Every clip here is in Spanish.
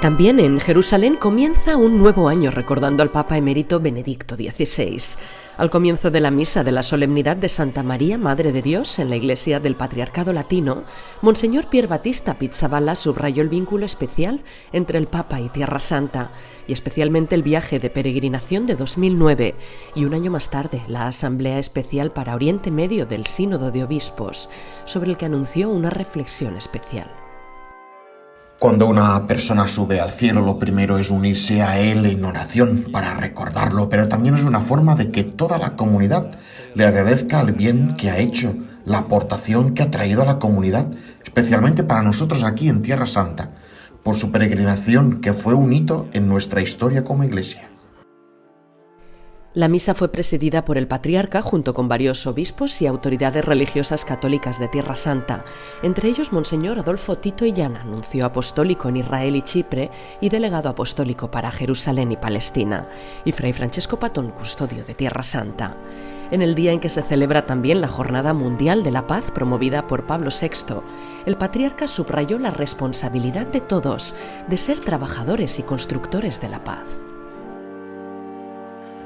También en Jerusalén comienza un nuevo año recordando al Papa emérito Benedicto XVI. Al comienzo de la misa de la solemnidad de Santa María, Madre de Dios, en la iglesia del Patriarcado Latino, Monseñor Pier Battista Pizzaballa subrayó el vínculo especial entre el Papa y Tierra Santa, y especialmente el viaje de peregrinación de 2009, y un año más tarde la Asamblea Especial para Oriente Medio del Sínodo de Obispos, sobre el que anunció una reflexión especial. Cuando una persona sube al cielo, lo primero es unirse a Él en oración para recordarlo, pero también es una forma de que toda la comunidad le agradezca el bien que ha hecho, la aportación que ha traído a la comunidad, especialmente para nosotros aquí en Tierra Santa, por su peregrinación que fue un hito en nuestra historia como iglesia. La misa fue presidida por el patriarca junto con varios obispos y autoridades religiosas católicas de Tierra Santa, entre ellos Monseñor Adolfo Tito Illana, nuncio apostólico en Israel y Chipre y delegado apostólico para Jerusalén y Palestina, y Fray Francesco Patón, custodio de Tierra Santa. En el día en que se celebra también la Jornada Mundial de la Paz promovida por Pablo VI, el patriarca subrayó la responsabilidad de todos de ser trabajadores y constructores de la paz.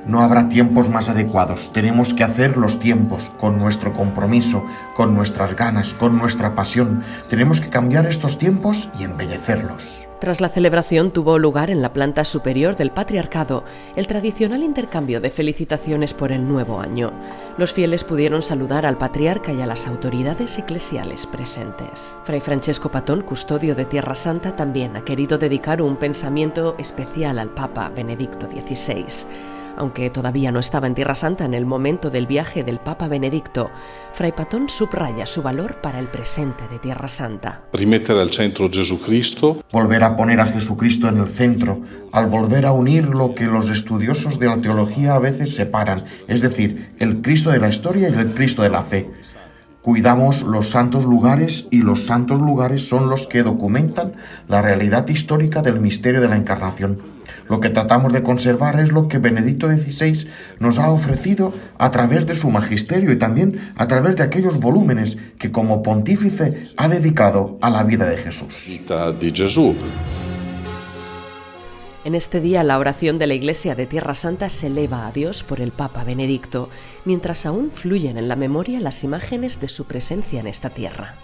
No habrá tiempos más adecuados. Tenemos que hacer los tiempos con nuestro compromiso, con nuestras ganas, con nuestra pasión. Tenemos que cambiar estos tiempos y embellecerlos. Tras la celebración tuvo lugar en la planta superior del patriarcado el tradicional intercambio de felicitaciones por el nuevo año. Los fieles pudieron saludar al patriarca y a las autoridades eclesiales presentes. Fray Francesco Patón, custodio de Tierra Santa, también ha querido dedicar un pensamiento especial al Papa Benedicto XVI. Aunque todavía no estaba en Tierra Santa en el momento del viaje del Papa Benedicto, Fray Patón subraya su valor para el presente de Tierra Santa. Rimettere al centro Jesucristo. Volver a poner a Jesucristo en el centro, al volver a unir lo que los estudiosos de la teología a veces separan, es decir, el Cristo de la historia y el Cristo de la fe. Cuidamos los santos lugares y los santos lugares son los que documentan la realidad histórica del misterio de la encarnación. Lo que tratamos de conservar es lo que Benedicto XVI nos ha ofrecido a través de su magisterio y también a través de aquellos volúmenes que como pontífice ha dedicado a la vida de Jesús. En este día la oración de la Iglesia de Tierra Santa se eleva a Dios por el Papa Benedicto, mientras aún fluyen en la memoria las imágenes de su presencia en esta tierra.